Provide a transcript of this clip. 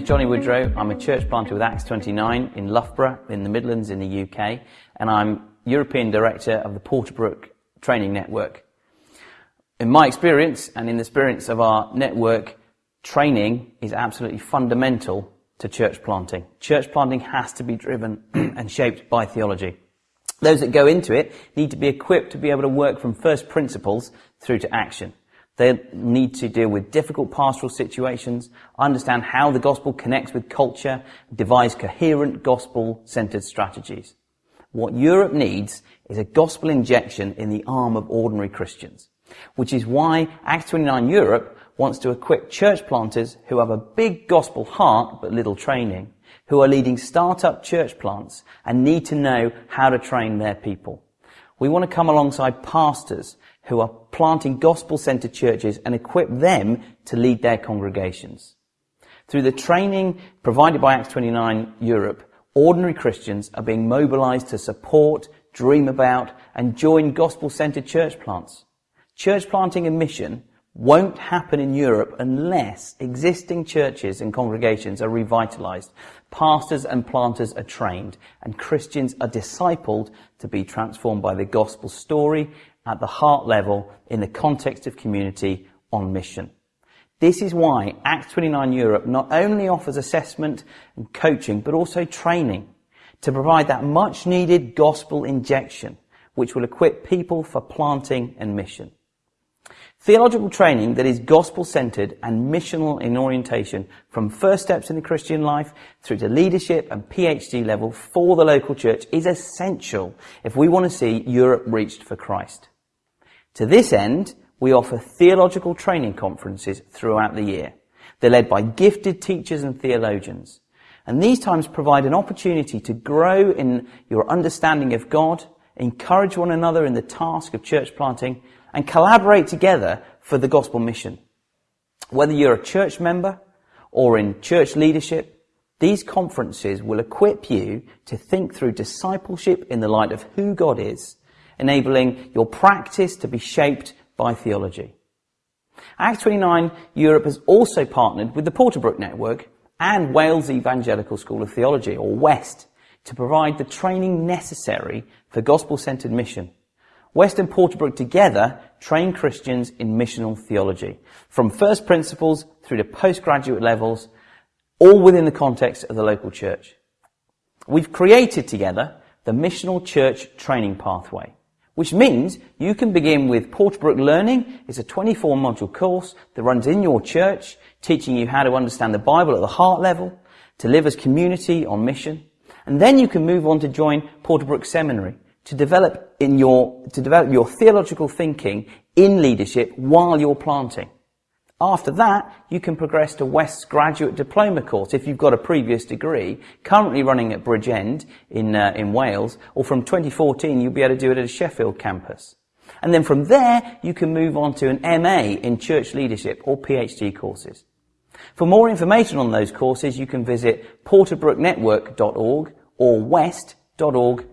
Johnny Woodrow. I'm a church planter with Acts 29 in Loughborough in the Midlands in the UK, and I'm European Director of the Porterbrook Training Network. In my experience and in the experience of our network, training is absolutely fundamental to church planting. Church planting has to be driven and shaped by theology. Those that go into it need to be equipped to be able to work from first principles through to action. They need to deal with difficult pastoral situations, understand how the gospel connects with culture, devise coherent gospel-centered strategies. What Europe needs is a gospel injection in the arm of ordinary Christians, which is why Acts 29 Europe wants to equip church planters who have a big gospel heart but little training, who are leading startup church plants and need to know how to train their people. We want to come alongside pastors who are planting gospel-centered churches and equip them to lead their congregations. Through the training provided by Acts 29 Europe, ordinary Christians are being mobilized to support, dream about, and join gospel-centered church plants. Church planting and mission won't happen in Europe unless existing churches and congregations are revitalized, pastors and planters are trained, and Christians are discipled to be transformed by the gospel story at the heart level in the context of community on mission. This is why Acts 29 Europe not only offers assessment and coaching, but also training to provide that much needed gospel injection, which will equip people for planting and mission. Theological training that is gospel centered and missional in orientation from first steps in the Christian life through to leadership and PhD level for the local church is essential if we want to see Europe reached for Christ. To this end, we offer theological training conferences throughout the year. They're led by gifted teachers and theologians. And these times provide an opportunity to grow in your understanding of God, encourage one another in the task of church planting, and collaborate together for the gospel mission. Whether you're a church member or in church leadership, these conferences will equip you to think through discipleship in the light of who God is, enabling your practice to be shaped by theology. Act 29 Europe has also partnered with the Porterbrook Network and Wales Evangelical School of Theology, or WEST, to provide the training necessary for gospel-centered mission West and Porterbrook together train Christians in missional theology, from first principles through to postgraduate levels, all within the context of the local church. We've created together the Missional Church Training Pathway, which means you can begin with Porterbrook Learning. It's a 24 module course that runs in your church, teaching you how to understand the Bible at the heart level, to live as community on mission. And then you can move on to join Porterbrook Seminary, to develop in your, to develop your theological thinking in leadership while you're planting. After that, you can progress to West's graduate diploma course if you've got a previous degree, currently running at Bridgend in, uh, in Wales, or from 2014 you'll be able to do it at a Sheffield campus. And then from there, you can move on to an MA in church leadership or PhD courses. For more information on those courses, you can visit porterbrooknetwork.org or west.org.uk.